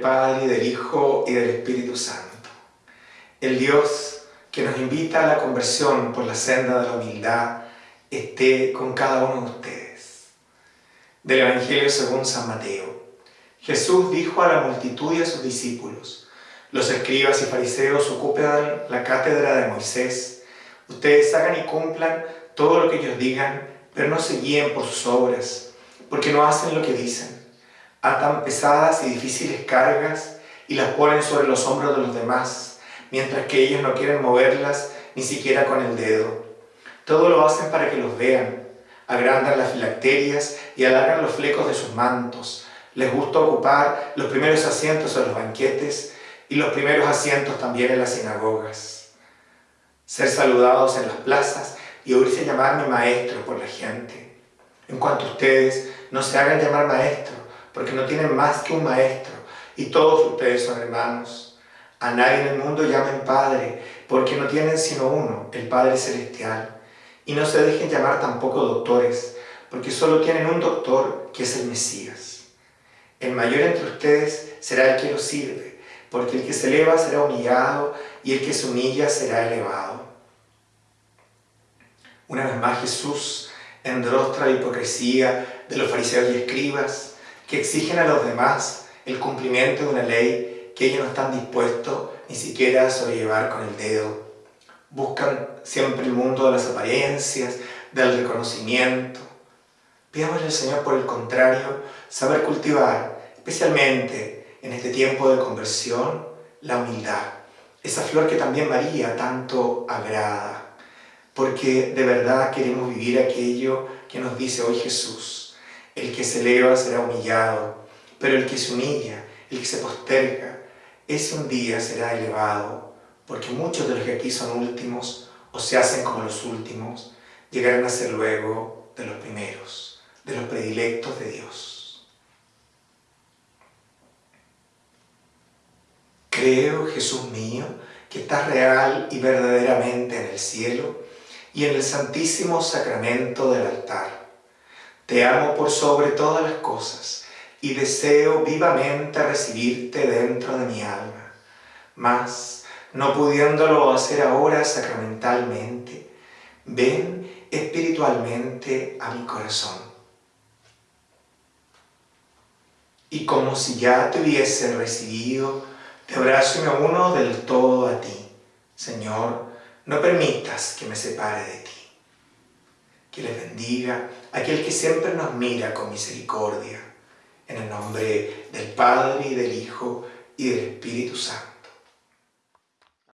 Padre, del Hijo, y del Espíritu Santo. El Dios que nos invita a la conversión por la senda de la humildad, esté con cada uno de ustedes. Del Evangelio según San Mateo. Jesús dijo a la multitud y a sus discípulos, los escribas y fariseos ocupan la cátedra de Moisés, ustedes hagan y cumplan todo lo que ellos digan, pero no se guíen por sus obras, porque no hacen lo que dicen atan pesadas y difíciles cargas y las ponen sobre los hombros de los demás, mientras que ellos no quieren moverlas ni siquiera con el dedo. Todo lo hacen para que los vean, agrandan las filacterias y alargan los flecos de sus mantos. Les gusta ocupar los primeros asientos en los banquetes y los primeros asientos también en las sinagogas. Ser saludados en las plazas y oírse llamar mi maestro por la gente. En cuanto ustedes, no se hagan llamar maestro, porque no tienen más que un maestro, y todos ustedes son hermanos. A nadie en el mundo llamen Padre, porque no tienen sino uno, el Padre Celestial. Y no se dejen llamar tampoco doctores, porque solo tienen un doctor, que es el Mesías. El mayor entre ustedes será el que los sirve, porque el que se eleva será humillado, y el que se humilla será elevado. Una vez más Jesús endrostra la hipocresía de los fariseos y escribas, que exigen a los demás el cumplimiento de una ley que ellos no están dispuestos ni siquiera a sobrellevar con el dedo. Buscan siempre el mundo de las apariencias, del reconocimiento. Pidámosle al Señor, por el contrario, saber cultivar, especialmente en este tiempo de conversión, la humildad. Esa flor que también María tanto agrada. Porque de verdad queremos vivir aquello que nos dice hoy Jesús el que se eleva será humillado, pero el que se humilla, el que se posterga, ese un día será elevado, porque muchos de los que aquí son últimos, o se hacen como los últimos, llegarán a ser luego de los primeros, de los predilectos de Dios. Creo, Jesús mío, que estás real y verdaderamente en el cielo y en el santísimo sacramento del altar te amo por sobre todas las cosas y deseo vivamente recibirte dentro de mi alma. Mas, no pudiéndolo hacer ahora sacramentalmente, ven espiritualmente a mi corazón. Y como si ya te hubiese recibido, te abrazo y me uno del todo a ti. Señor, no permitas que me separe de ti que les bendiga, aquel que siempre nos mira con misericordia, en el nombre del Padre, y del Hijo, y del Espíritu Santo.